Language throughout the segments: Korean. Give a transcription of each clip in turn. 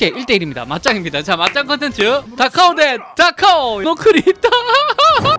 오케이 1대1입니다. 맞짱입니다. 자 맞짱 컨텐츠. 다카오 대 다카오. 노클이 있다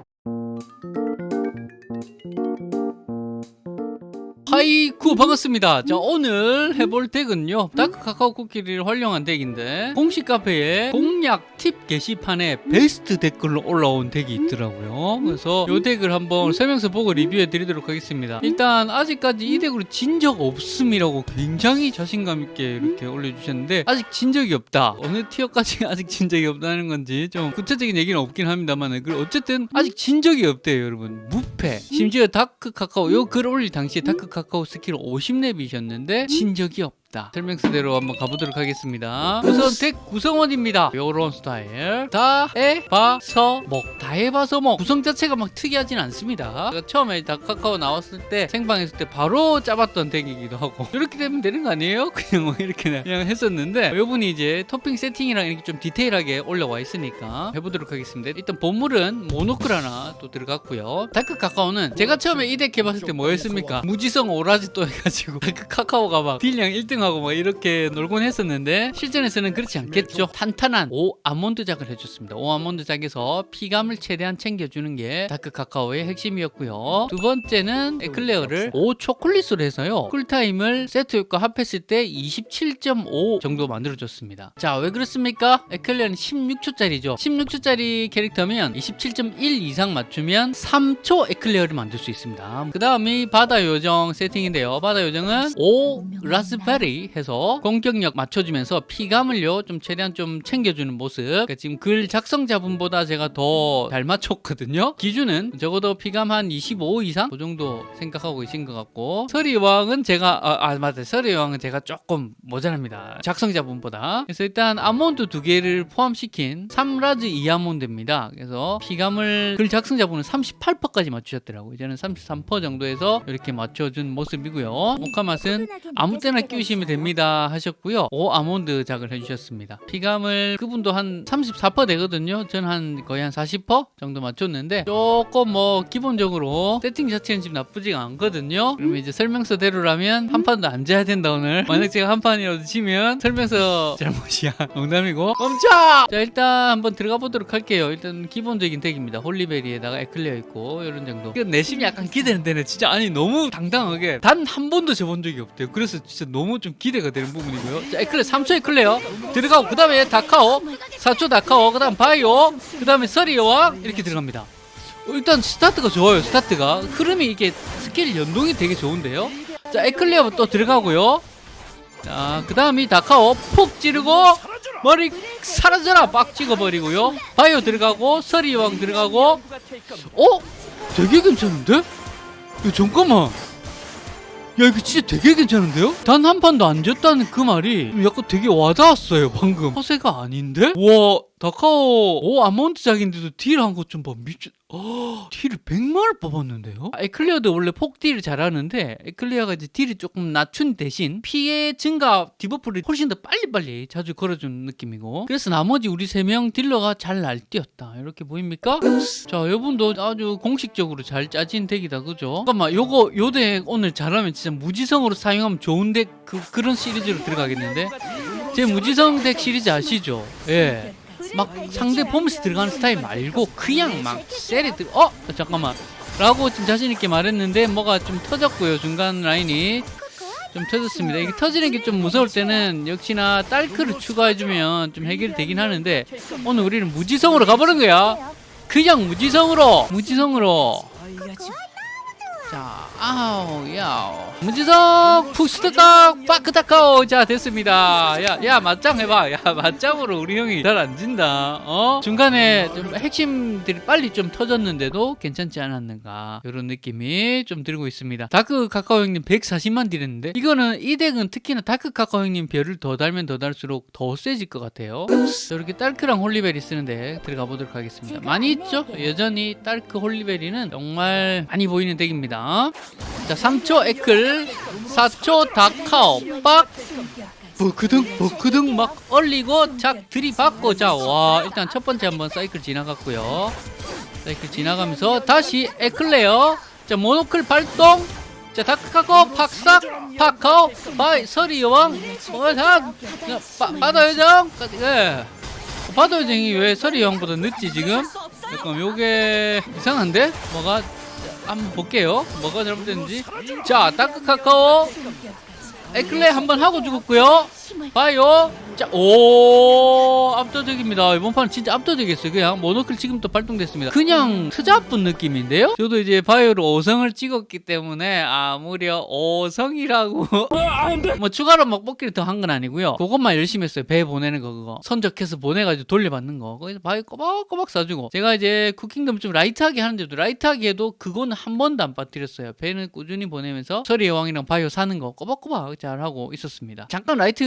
하이쿠 반갑습니다. 자 오늘 해볼 덱은요. 다크 카카오 쿠키를 활용한 덱인데 공식 카페에 공략 팁 게시판에 베스트 댓글로 올라온 덱이 있더라고요. 그래서 이 덱을 한번 설명서 보고 리뷰해 드리도록 하겠습니다. 일단 아직까지 이 덱으로 진 적 없음이라고 굉장히 자신감 있게 이렇게 올려주셨는데 아직 진 적이 없다. 어느 tier까지 아직 진 적이 없다는 건지 좀 구체적인 얘기는 없긴 합니다만 어쨌든 아직 진 적이 없대요 여러분. 무패. 심지어 다크 카카오 요 글 올릴 당시에 다크 카카오 스킬 50렙이셨는데 진 적이 없다 설명서대로 한번 가보도록 하겠습니다. 우선 덱 구성원입니다. 요런 스타일. 다 해봐서 먹 다 해봐서 먹. 구성 자체가 막 특이하진 않습니다. 처음에 다크 카카오 나왔을 때 생방했을 때 바로 짜봤던 덱이기도 하고. 이렇게 되면 되는 거 아니에요? 그냥 뭐 이렇게 그냥 했었는데 요분이 이제 토핑 세팅이랑 이렇게 좀 디테일하게 올라와 있으니까 해보도록 하겠습니다. 일단 보물은 모노클 하나 또 들어갔고요. 다크 카카오는 제가 처음에 이 덱 해봤을 때 뭐였습니까? 무지성 오라지 또 해가지고 다크 카카오가 막 딜량 1등 하고 뭐 이렇게 놀곤 했었는데 실전에서는 그렇지 않겠죠. 탄탄한 오 아몬드 작을 해줬습니다. 오 아몬드 작에서 피감을 최대한 챙겨주는 게 다크 카카오의 핵심이었고요. 두 번째는 에클레어를 오 초콜릿으로 해서요. 쿨타임을 세트 효과 합했을 때 27.5 정도 만들어줬습니다. 자 왜 그렇습니까? 에클레어는 16초짜리죠. 16초짜리 캐릭터면 27.1 이상 맞추면 3초 에클레어를 만들 수 있습니다. 그 다음이 바다 요정 세팅인데요. 바다 요정은 오 라스베리 해서 공격력 맞춰주면서 피감을요 좀 최대한 좀 챙겨주는 모습. 그러니까 지금 글 작성자분보다 제가 더 잘 맞췄거든요. 기준은 적어도 피감 한 25 이상? 그 정도 생각하고 계신 것 같고. 서리왕은 제가 아, 아 맞아 서리왕은 제가 조금 모자랍니다. 작성자분보다. 그래서 일단 아몬드 두 개를 포함시킨 3라즈 2아몬드입니다. 그래서 피감을 글 작성자분은 38%까지 맞추셨더라고요. 이제는 33% 정도에서 이렇게 맞춰준 모습이고요. 모카 맛은 아무 때나 끼우시면 됩니다 하셨고요. 오 아몬드 작을 해주셨습니다. 피감을 그분도 한 34% 되거든요. 저는 한 거의 한 40% 정도 맞췄는데 조금 뭐 기본적으로 세팅 자체는 지금 나쁘지가 않거든요. 그러면 이제 설명서대로라면 한 판도 안 져야 된다 오늘. 만약 제가 한 판이라도 지면 설명서 잘못이야 농담이고. 멈춰! 자 일단 한번 들어가 보도록 할게요. 일단 기본적인 덱입니다. 홀리베리에다가 에클레어 있고 이런 정도. 내심이 약간 기대되는데 진짜 아니 너무 당당하게 단 한 번도 져본 적이 없대요. 그래서 진짜 너무 좀 기대가 되는 부분이고요. 자 에클레어 3초 에클레어 들어가고 그 다음에 다카오 4초 다카오 그 다음 바이오 그 다음에 서리여왕 이렇게 들어갑니다. 어, 일단 스타트가 좋아요 스타트가. 흐름이 이게 스킬 연동이 되게 좋은데요. 자 에클레어 또 들어가고요. 자그 다음이 다카오 푹 찌르고 머리 사라져라! 빡 찍어버리고요. 바이오 들어가고 서리왕 들어가고. 어? 되게 괜찮은데? 야, 잠깐만 야 이거 진짜 되게 괜찮은데요? 단 한 판도 안 졌다는 그 말이 약간 되게 와닿았어요 방금 허세가 아닌데? 와 다카오 오 아몬드 작인데도 딜 한 것 좀 봐 미친 어, 딜을 100만을 뽑았는데요? 아, 에클레어도 원래 폭딜을 잘하는데 에클리어가 이제 딜이 조금 낮춘 대신 피해 증가 debuff를 훨씬 더 빨리빨리 자주 걸어주는 느낌이고 그래서 나머지 우리 세 명 딜러가 잘 날뛰었다 이렇게 보입니까? 자 이분도 아주 공식적으로 잘 짜진 덱이다 그죠? 잠깐만 요거 요 덱 오늘 잘하면 진짜 무지성으로 사용하면 좋은 덱 그, 그런 시리즈로 들어가겠는데 제 무지성 덱 시리즈 아시죠? 예. 막 상대 폼스 들어가는 스타일 말고 그냥 막 세리 들 어? 잠깐만. 라고 좀 자신있게 말했는데 뭐가 좀 터졌고요 중간 라인이. 좀 터졌습니다. 이게 터지는 게 좀 무서울 때는 역시나 딸크를 추가해주면 좀 해결이 되긴 하는데 오늘 우리는 무지성으로 가보는 거야. 그냥 무지성으로 무지성으로. 자, 아우, 야우. 문지석, 푸스트각, 파크타카오. 자, 됐습니다. 야, 야, 맞짱 해봐. 야, 맞짱으로 우리 형이 잘 안 진다. 어? 중간에 좀 핵심들이 빨리 좀 터졌는데도 괜찮지 않았는가. 이런 느낌이 좀 들고 있습니다. 다크 카카오 형님 140만 딜했는데, 이거는 이 덱은 특히나 다크 카카오 형님 별을 더 달면 더 달수록 더 세질 것 같아요. 이렇게 딸크랑 홀리베리 쓰는데 들어가 보도록 하겠습니다. 많이 있죠? 여전히 딸크 홀리베리는 정말 많이 보이는 덱입니다. 자 3초 에클 4초 다카오 빡. 버크등 버크등 막 얼리고 작 들이받고 자와 일단 첫 번째 한번 사이클 지나갔고요. 사이클 지나가면서 다시 에클레어. 자 모노클 발동. 자 다크카카오 팍싹 파카오 바이 서리 여왕 뭐다 바다 요정. 예. 바다 요정이 왜 서리 여왕보다 늦지 지금? 잠깐 요게 이상한데? 뭐가 자, 한번 볼게요. 뭐가 잘못됐는지. 자 다크카카오. 에클레어 한번 하고 죽었고요 봐요. 자 오 압도적입니다. 이번 판 진짜 압도적이었어요. 그냥 모노클 지금 또 발동됐습니다. 그냥 트잡분 느낌인데요? 저도 이제 바이오로 5성을 찍었기 때문에 아 무려 5성이라고 뭐 추가로 막 뽑기를 더 한 건 아니고요. 그것만 열심히 했어요. 배 보내는 거 그거. 선적해서 보내가지고 돌려받는 거. 거기서 바이오 꼬박꼬박 사주고. 제가 이제 쿠킹덤 좀 라이트하게 하는데도 라이트하게 해도 그건 한 번도 안 빠뜨렸어요. 배는 꾸준히 보내면서 서리 여왕이랑 바이오 사는 거 꼬박꼬박 잘 하고 있었습니다. 잠깐 라이트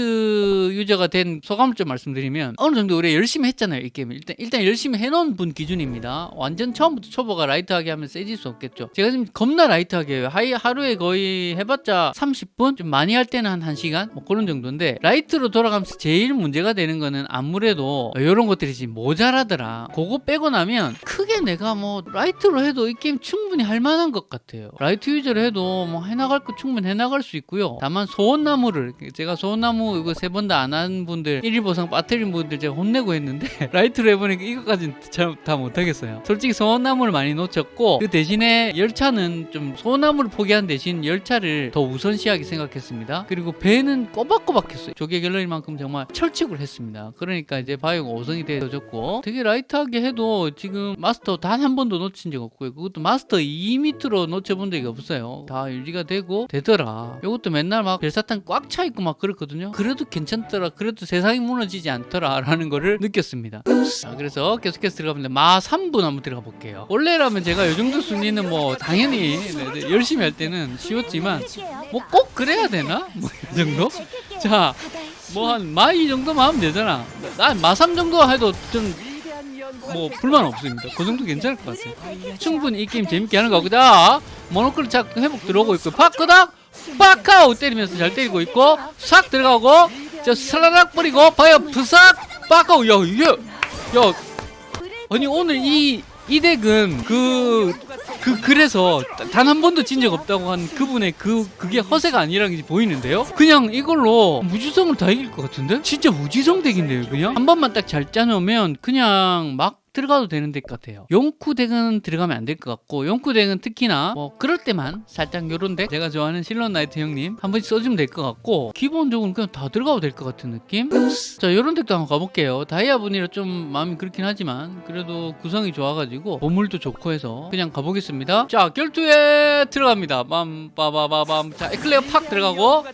유저가 된 소감을 좀 말씀드리면 어느 정도 우리 열심히 했잖아요 이 게임 일단 일단 열심히 해놓은 분 기준입니다. 완전 처음부터 초보가 라이트하게 하면 세질 수 없겠죠. 제가 지금 겁나 라이트하게 해요. 하이 하루에 거의 해봤자 30분? 좀 많이 할 때는 한 1시간? 뭐 그런 정도인데 라이트로 돌아가면서 제일 문제가 되는 거는 아무래도 이런 것들이 지금 모자라더라. 그거 빼고 나면 크게 내가 뭐 라이트로 해도 이 게임 충분히 할 만한 것 같아요. 라이트 유저로 해도 뭐 해나갈 거 충분히 해나갈 수 있고요. 다만 소원나무를 제가 소원나무 이거 세 번 다 안 한 분들 1위 보상 빠뜨린 분들 제가 혼내고 했는데 라이트로 해보니까 이거까지는 잘 다 못하겠어요. 솔직히 소원나무를 많이 놓쳤고 그 대신에 열차는 좀 소원나무를 포기한 대신 열차를 더 우선시하게 생각했습니다. 그리고 배는 꼬박꼬박 했어요. 조개 갤러리만큼 정말 철칙을 했습니다. 그러니까 이제 바이오가 5성이 되어졌고 되게 라이트하게 해도 지금 마스터 단 한 번도 놓친 적 없고요. 그것도 마스터 2 밑으로 놓쳐본 적이 없어요. 다 유지가 되고 되더라. 이것도 맨날 막 별사탕 꽉 차 있고 막 그렇거든요. 그 래도 괜찮더라 그래도 세상이 무너지지 않더라 라는 거를 느꼈습니다 자, 그래서 계속해서 들어가는데 마 3분 한번 들어가 볼게요 원래라면 제가 이 정도 순위는 뭐 당연히 네, 네, 열심히 할 때는 쉬웠지만 뭐 꼭 그래야 되나? 뭐 이 정도? 자, 뭐 한 마 이 정도만 하면 되잖아. 난 마 3 정도 해도 좀뭐 불만 없습니다. 그 정도 괜찮을 것 같아요. 충분히 이 게임 재밌게 하는 자, 모노클 착 회복 들어오고 있고 파크닥 파카우 때리면서 잘 때리고 있고 싹 들어가고 자 슬라락 뿌리고 봐요 부삭 파카우 야 이게 야 아니 오늘 이 이 덱은 그, 그, 그래서 단 한 번도 진 적 없다고 한 그분의 그, 그게 허세가 아니라는 게 보이는데요? 그냥 이걸로 무지성을 다 이길 것 같은데? 진짜 무지성 덱인데요, 그냥? 한 번만 딱 잘 짜놓으면 그냥 막 들어가도 되는 덱 같아요. 용쿠 덱은 들어가면 안 될 것 같고 용쿠 덱은 특히나 뭐 그럴 때만 살짝 요런 덱 제가 좋아하는 실론 나이트 형님 한 번씩 써주면 될 것 같고 기본적으로 그냥 다 들어가도 될 것 같은 느낌? 자 요런 덱도 한번 가볼게요. 다이아 분이라 좀 마음이 그렇긴 하지만 그래도 구성이 좋아가지고 보물도 좋고 해서 그냥 가보겠습니다. 자 결투에 들어갑니다. 빰빠바바밤 자 에클레어 팍 들어가고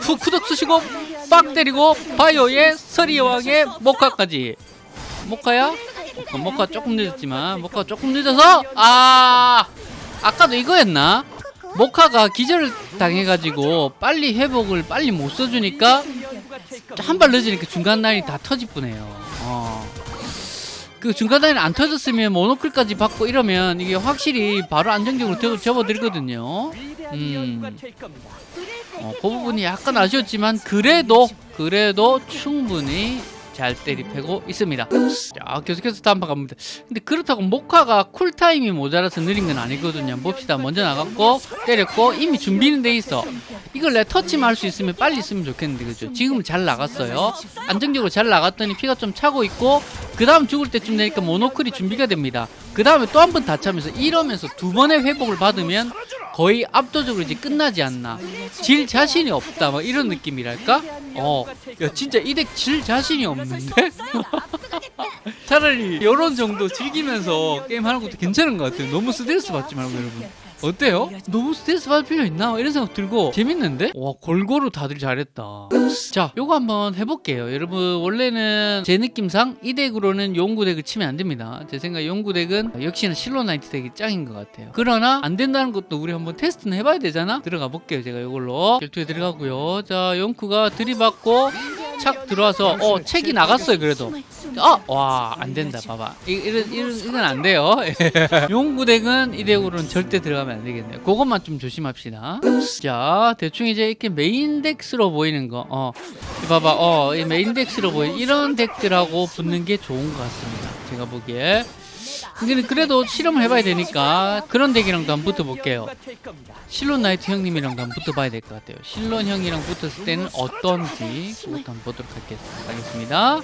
후 쿠덕 쓰시고 빡 때리고 바이오의 서리 여왕의 모카까지 모카야? 어, 모카 조금 늦었지만 모카 조금 늦어서 아 아까도 이거였나? 모카가 기절을 당해가지고 빨리 회복을 빨리 못 써주니까 한 발 늦으니까 중간 라인이 다 터질 뻔해요. 어. 그 중간 라인 안 터졌으면 모노클까지 받고 이러면 이게 확실히 바로 안정적으로 접- 접어들거든요. 음. 어, 그 부분이 약간 아쉬웠지만 그래도 그래도 충분히 잘 때리패고 있습니다. 자 계속해서 다음 판 갑니다. 근데 그렇다고 모카가 쿨타임이 모자라서 느린 건 아니거든요. 봅시다. 먼저 나갔고 때렸고 이미 준비는 돼 있어. 이걸 내가 터치만 할 수 있으면 빨리 있으면 좋겠는데 그죠? 지금은 잘 나갔어요. 안정적으로 잘 나갔더니 피가 좀 차고 있고 그 다음 죽을 때쯤 되니까 모노클이 준비가 됩니다. 그 다음에 또 한 번 다 차면서 이러면서 두 번의 회복을 받으면 거의 압도적으로 이제 끝나지 않나. 질 자신이 없다. 뭐 이런 느낌이랄까? 어, 야 진짜 이 덱 질 자신이 없는데? 차라리 이런 정도 즐기면서 게임 하는 것도 괜찮은 것 같아요. 너무 스트레스 받지 말고 여러분. 어때요? 너무 스트레스 받을 필요 있나? 이런 생각 들고 재밌는데? 와 골고루 다들 잘했다. 자, 요거 한번 해볼게요. 여러분 원래는 제 느낌상 이 덱으로는 용쿠 덱을 치면 안 됩니다. 제 생각 용쿠 덱은 역시나 실론 나이트 덱이 짱인 것 같아요. 그러나 안 된다는 것도 우리 한번 테스트는 해봐야 되잖아. 들어가 볼게요. 제가 이걸로 결투에 들어가고요. 자, 용쿠가 들이받고 착 들어와서 어 책이 나갔어요. 그래도 아, 와, 안 된다. 봐봐. 이, 이런, 이런, 이건 안 돼요. 용쿠 덱은 이 덱으로는 절대 들어가면 안 되겠네요. 그것만 좀 조심합시다. 자, 대충 이제 이렇게 메인 덱으로 보이는 거. 어, 이 봐봐. 어, 이 메인 덱으로 보이는 이런 덱들하고 붙는 게 좋은 것 같습니다. 제가 보기에. 그래도 실험을 해봐야 되니까 그런 덱이랑도 한번 붙어볼게요. 실론 나이트 형님이랑도 한번 붙어봐야 될 것 같아요. 실론 형이랑 붙었을 때는 어떤지 그것도 한번 보도록 하겠- 하겠습니다.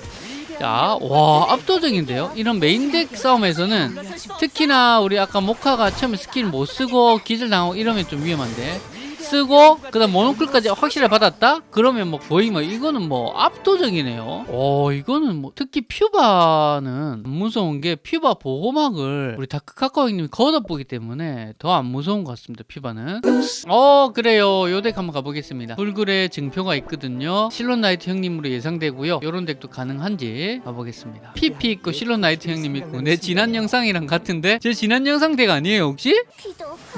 자, 와 압도적인데요? 이런 메인 덱 싸움에서는 특히나 우리 아까 모카가 처음에 스킬 못 쓰고 기절당하고 이러면 좀 위험한데 쓰고 그다음 모노클까지 확실히 받았다? 그러면 뭐 거의 뭐 이거는 뭐 압도적이네요. 오 이거는 뭐 특히 퓨바는 안 무서운 게 퓨바 보호막을 우리 다크 카카오 형님이 걷어보기 때문에 더 안 무서운 것 같습니다. 퓨바는. 어 그래요. 요 덱 한번 가보겠습니다. 불굴의 증표가 있거든요. 실론 나이트 형님으로 예상되고요. 요런 덱도 가능한지 가보겠습니다. PP 있고 실론 나이트 형님 있고 내 지난 영상이랑 같은데 제 지난 영상 덱 아니에요 혹시?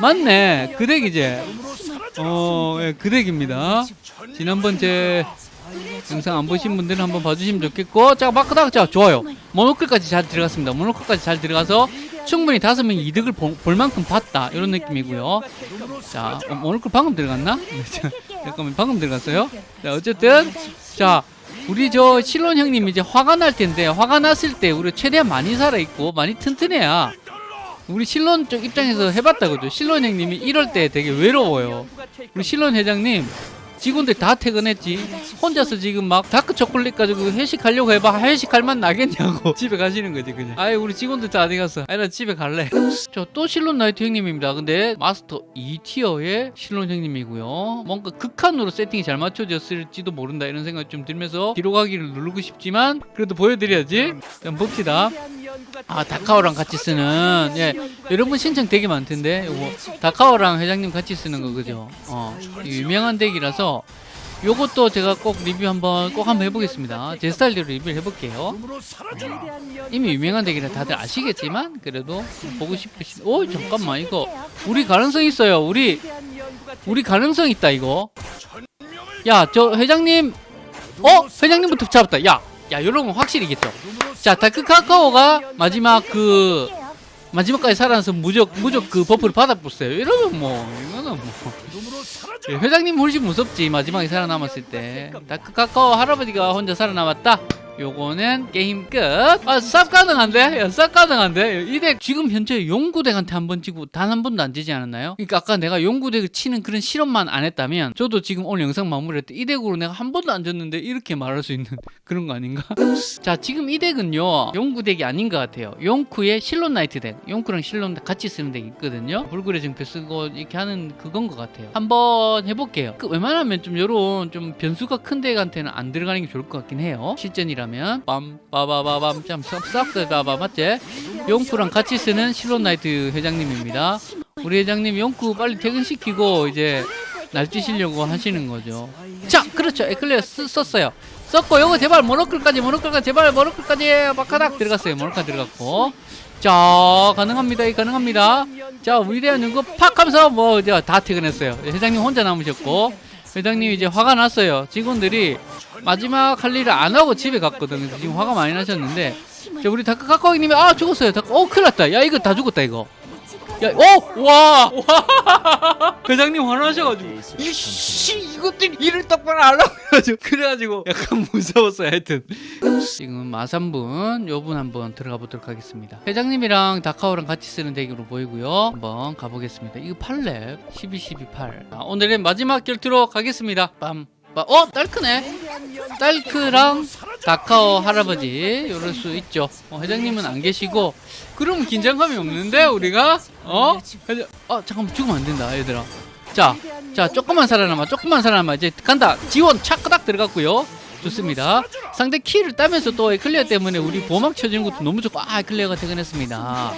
맞네 그 덱이지 어, 예, 그 덱입니다. 지난번 제 영상 안 보신 분들은 한번 봐주시면 좋겠고, 자, 마크다, 자, 좋아요. 모노클까지 잘 들어갔습니다. 모노클까지 잘 들어가서 충분히 다섯 명이 이득을 보- 볼 만큼 봤다. 이런 느낌이고요. 자, 어, 모노클 방금 들어갔나? 네, 자, 잠깐만, 방금 들어갔어요? 자, 어쨌든, 자, 우리 저 실론 형님 이제 화가 날 텐데, 화가 났을 때 우리 최대한 많이 살아있고, 많이 튼튼해야 우리 실론 쪽 입장에서 해봤다 그죠? 실론 형님이 이럴 때 되게 외로워요. 우리 실론 회장님 직원들 다 퇴근했지. 혼자서 지금 막 다크 초콜릿 가지고 회식하려고 해봐. 회식할 맛 나겠냐고 집에 가시는 거지 그냥. 아이 우리 직원들 다 어디 갔어 아이 나 집에 갈래. 저 또 실론 나이트 형님입니다. 근데 마스터 2티어의 실론 형님이고요. 뭔가 극한으로 세팅이 잘 맞춰졌을지도 모른다 이런 생각이 좀 들면서 뒤로 가기를 누르고 싶지만 그래도 보여드려야지. 한번 봅시다 아 다카오랑 같이 쓰는 예 여러분 신청 되게 많던데 요거 다카오랑 회장님 같이 쓰는 거 그죠? 어 유명한 덱이라서 요것도 제가 꼭 리뷰 한번 꼭 한번 해보겠습니다. 제 스타일대로 리뷰를 해볼게요. 이미 유명한 덱이라 다들 아시겠지만 그래도 보고 싶으신. 오 잠깐만 이거 우리 가능성 있어요. 우리 우리 가능성 있다 이거. 야 저 회장님 어 회장님부터 잡았다. 야. 야, 여러분 확실히겠죠? 자, 다크 카카오가 마지막 그 마지막까지 살아나서 무적 무적 그 버프를 받아보세요. 이러면 뭐 이거는 뭐 예, 회장님 훨씬 무섭지 마지막에 살아남았을 때 다크 카카오 할아버지가 혼자 살아남았다. 요거는 게임 끝. 아, 쌉 가능한데? 야, 쌉 가능한데? 이 덱 지금 현재 용쿠덱한테 한번 지고 단 한 번도 안 지지 않았나요? 그러니까 아까 내가 용쿠덱을 치는 그런 실험만 안 했다면 저도 지금 오늘 영상 마무리할 때 이 덱으로 내가 한 번도 안 졌는데 이렇게 말할 수 있는 그런 거 아닌가? 자, 지금 이 덱은요. 용쿠 덱이 아닌 것 같아요. 용쿠의 실론 나이트 덱. 용쿠랑 실론 같이 쓰는 덱이 있거든요. 불굴의 증표 쓰고 이렇게 하는 그건 것 같아요. 한번 해볼게요. 그 웬만하면 좀 요런 좀 변수가 큰 덱한테는 안 들어가는 게 좋을 것 같긴 해요. 실전이라면 빰 빠바바밤 참 쌉쌉 빠바 맞지? 용쿠랑 같이 쓰는 실론 나이트 회장님입니다. 우리 회장님 용쿠 빨리 퇴근시키고 이제 날뛰시려고 하시는 거죠. 자, 그렇죠. 에클레어 쓰, 썼어요. 썼고 요거 제발 모노클까지 모노클까지 제발 모노클까지 바카닥 들어갔어요. 모노클 들어갔고. 자, 가능합니다. 이 가능합니다. 자, 위대한 연구 팍 하면서 뭐 다 퇴근했어요. 회장님 혼자 남으셨고 회장님 이제 화가 났어요. 직원들이 마지막 할 일을 안 하고 집에 갔거든. 그래서 지금 화가 많이 나셨는데 자, 우리 다크 카카오님이 아 죽었어요. 다크, 어 큰일 났다. 야 이거 다 죽었다 이거. 야, 어, 와, 와, 회장님 화나셔가지고 이씨 이것들 일을 똑바로 안 하고 그래가지고 약간 무서웠어요. 하여튼 지금 마삼분 요분 한번 들어가 보도록 하겠습니다. 회장님이랑 다카오랑 같이 쓰는 덱으로 보이고요. 한번 가보겠습니다. 이거 8렙 12, 12, 8. 아, 오늘의 마지막 결투로 가겠습니다. 빰. 빠- 어 딸크네 딸크랑 다카오 할아버지 이럴 수 있죠. 어, 회장님은 안 계시고 그럼 긴장감이 없는데 우리가? 어? 회장- 어 잠깐만 죽으면 안 된다 얘들아. 자, 자 조금만 살아남아 조금만 살아남아. 이제 간다. 지원 차크닥 들어갔고요. 좋습니다. 상대 키를 따면서 또 에클레어 때문에 우리 보막 쳐주는 것도 너무 좋고 아 에클레어가 퇴근했습니다.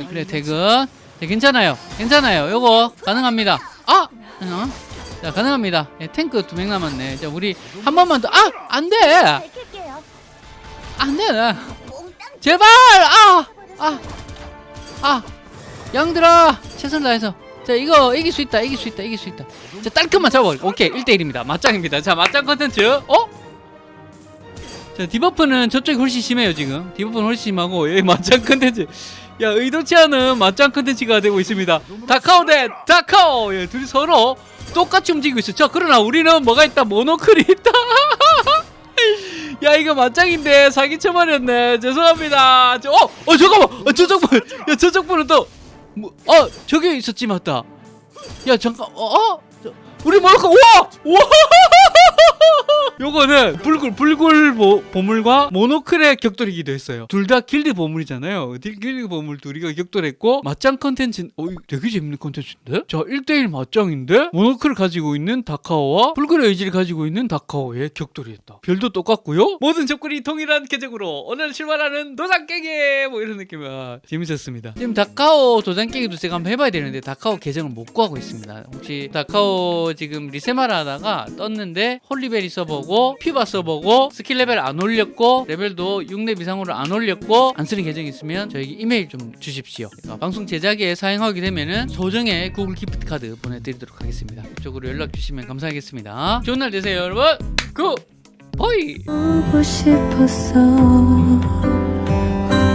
에클레어 퇴근. 네, 괜찮아요. 괜찮아요. 요거 가능합니다. 아! 어? 자 가능합니다. 예, 탱크 두 명 남았네. 자 우리 한 번만 더. 아! 안돼! 안돼 나. 제발! 아! 아! 아! 얘들아! 최선 다해서. 자 이거 이길 수 있다 이길 수 있다 이길 수 있다. 자 딸크만 잡아 오케이 1대1입니다. 맞짱입니다. 자 맞짱 컨텐츠. 어? 자 디버프는 저쪽이 훨씬 심해요 지금. 디버프는 훨씬 심하고 여기 맞짱 컨텐츠 야 의도치 않은 맞짱 컨텐츠가 되고 있습니다 다카오 대 다카오 예, 둘이 서로 똑같이 움직이고 있어 자 그러나 우리는 뭐가 있다 모노클이 있다 야 이거 맞짱인데 사기 쳐버렸네 죄송합니다 저, 어! 어 잠깐만 어, 저쪽 분! 야 저쪽 분은 또 뭐, 어 저기 있었지 맞다 야 잠깐 어? 어? 저, 우리 모노클 우와! 우와! 요거는 불굴 불굴 보, 보물과 모노클의 격돌이기도 했어요. 둘 다 길드 보물이잖아요. 딜- 길드 보물 둘이가 격돌했고 맞짱 컨텐츠 어 되게 재밌는 컨텐츠인데? 자 1대1 맞짱인데? 모노클을 가지고 있는 다카오와 불굴의 의지를 가지고 있는 다카오의 격돌이 했다. 별도 똑같고요? 모든 접근이 동일한 계정으로 오늘 출발하는 도장 깨기 뭐 이런 느낌이야. 재밌었습니다. 지금 다카오 도장 깨기도 제가 한번 해봐야 되는데 다카오 계정을 못 구하고 있습니다. 혹시 다카오 지금 리세마라 하다가 떴는데 홀리베리 서버고 퓨바 서버고 스킬 레벨 안 올렸고 레벨도 6렙 이상으로 안 올렸고 안 쓰는 계정 있으면 저에게 이메일 좀 주십시오. 그러니까 방송 제작에 사용하게 되면은 소정의 구글 기프트 카드 보내드리도록 하겠습니다. 이쪽으로 연락 주시면 감사하겠습니다. 좋은 날 되세요 여러분. good 보이! 보고 싶었어.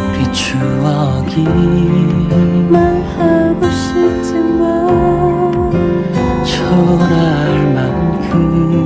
우리 추억이 말하고 싶지만 초라할 만큼.